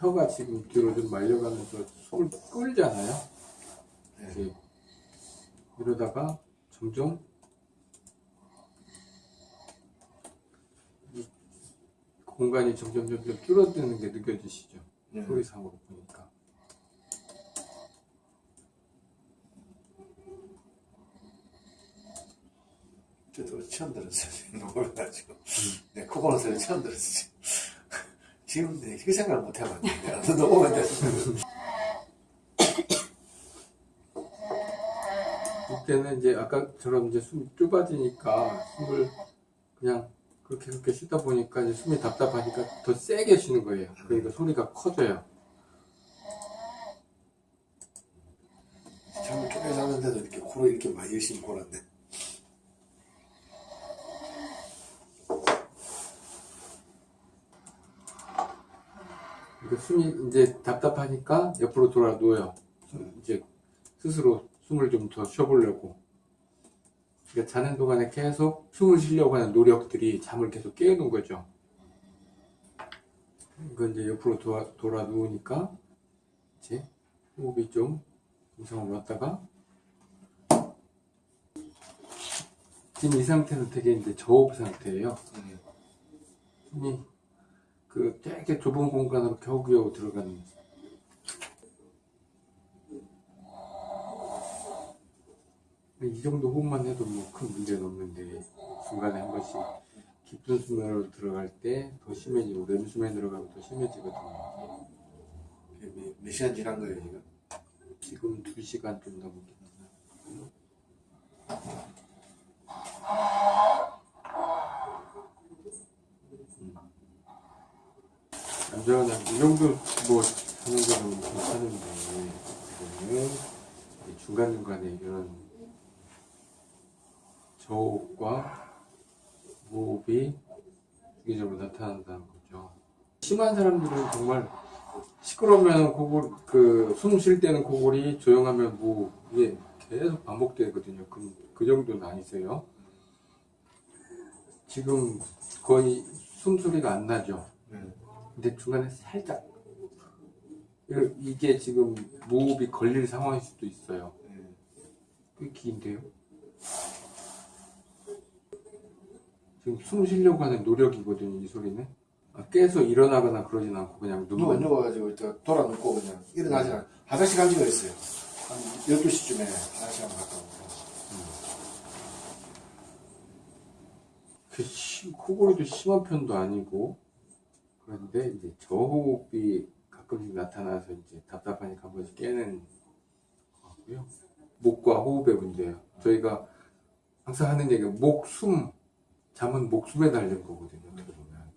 혀가 지금 뒤로 좀 말려가면서 속을 끌잖아요. 네. 이러다가 점점 이 공간이 점점 점점 줄어드는 게 느껴지시죠? 네. 소리상으로 보니까. 저도 처음 들었어요. 놀라가지고. 네, 코고는 소리 처음 들었어요. 지금 네, 그 생각을 못 해봤는데. 너무 오래됐어. 이때는 이제 아까처럼 이제 숨이 좁아지니까 숨을 그냥 그렇게 그렇게 쉬다 보니까 이제 숨이 답답하니까 더 세게 쉬는 거예요. 그러니까 소리가 커져요. 잠을 쪼개 잤는데도 이렇게 코로 이렇게 많이 열심히 골았네. 그러니까 숨이 이제 답답하니까 옆으로 돌아 누워요. 이제 스스로 숨을 좀 더 쉬어보려고. 그러니까 자는 동안에 계속 숨을 쉬려고 하는 노력들이 잠을 계속 깨우는 거죠. 그러니까 이제 옆으로 돌아, 돌아 누우니까 이제 호흡이 좀 정상으로 왔다가 지금 이 상태는 되게 이제 저호흡 상태예요. 숨이 그 되게 좁은 공간으로 겨우겨우 들어가는. 이 정도 호흡만 해도 뭐 큰 문제는 없는데 중간에 한 번씩 깊은 수면으로 들어갈 때 더 심해지고 렘수면에 들어가면 더 심해지거든요. 몇, 몇 시간 지난 거예요, 지금? 지금 2시간 좀 됐나 남자는 이 정도 뭐 하는 거는 괜찮은데 이거는 중간 중간에 이런 저호흡과 무호흡이 주기적으로 나타난다는 거죠. 심한 사람들은 정말 시끄러우면 고골 그숨 쉴 때는 고골이 조용하면 무 이게 계속 반복되거든요. 그, 그 정도는 아니세요. 지금 거의 숨소리가 안 나죠. 네. 근데 중간에 살짝 이- 이게 지금 무호흡이 걸릴 상황일 수도 있어요. 네. 꽤 긴데요. 지금 숨 쉬려고 하는 노력이거든요. 이 소리는 아, 깨서 일어나거나 그러진 않고 그냥 누워, 누워가지고 이렇게 돌아 눕고 그냥 일어나지 않아. 화장실 간 지가 있어요. 한 12시쯤에 화장실 한번 갔다 오고. 그 심- 코골이도 심한 편도 아니고 그런데 이제 저호흡이 가끔씩 나타나서 이제 답답하니까 한 번씩 깨는 거고요. 목과 호흡의 문제예요. 저희가 항상 하는 얘기가 목, 숨, 잠은 목숨에 달린 거거든요. 어떻게 보면.